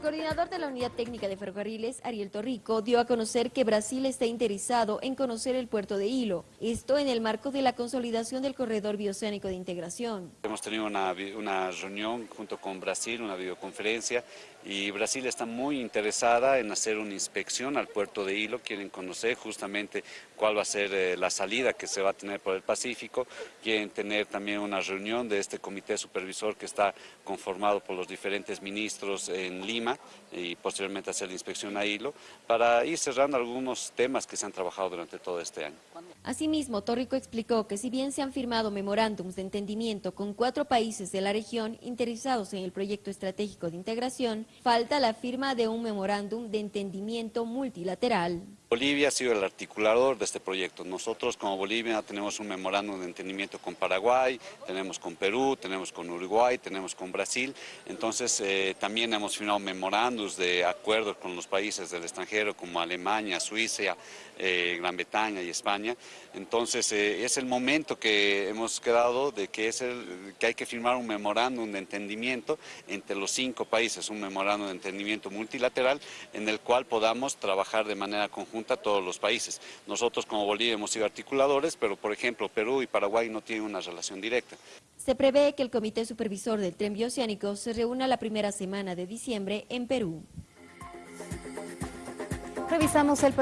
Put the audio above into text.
El coordinador de la Unidad Técnica de Ferrocarriles, Ariel Torrico, dio a conocer que Brasil está interesado en conocer el puerto de Hilo, esto en el marco de la consolidación del corredor bioceánico de integración. Hemos tenido una, reunión junto con Brasil, una videoconferencia, y Brasil está muy interesada en hacer una inspección al puerto de Hilo, quieren conocer justamente cuál va a ser eh, la salida que se va a tener por el Pacífico, quieren tener también una reunión de este comité supervisor que está conformado por los diferentes ministros en Lima y posteriormente hacer la inspección a Hilo, para ir cerrando algunos temas que se han trabajado durante todo este año. Asimismo, Torrico explicó que si bien se han firmado memorándums de entendimiento con cuatro países de la región interesados en el proyecto estratégico de integración, falta la firma de un memorándum de entendimiento multilateral. Bolivia ha sido el articulador de este proyecto. Nosotros como Bolivia tenemos un memorándum de entendimiento con Paraguay, tenemos con Perú, tenemos con Uruguay, tenemos con Brasil. Entonces eh, también hemos firmado memorándums de acuerdos con los países del extranjero como Alemania, Suiza, eh, Gran Bretaña y España. Entonces eh, es el momento que hemos quedado de que, es que hay que firmar un memorándum de entendimiento entre los cinco países, un memorándum de entendimiento multilateral en el cual podamos trabajar de manera conjunta a todos los países. Nosotros como Bolivia hemos sido articuladores, pero por ejemplo Perú y Paraguay no tienen una relación directa. Se prevé que el Comité Supervisor del Tren Bioceánico se reúna la primera semana de diciembre en Perú. Revisamos el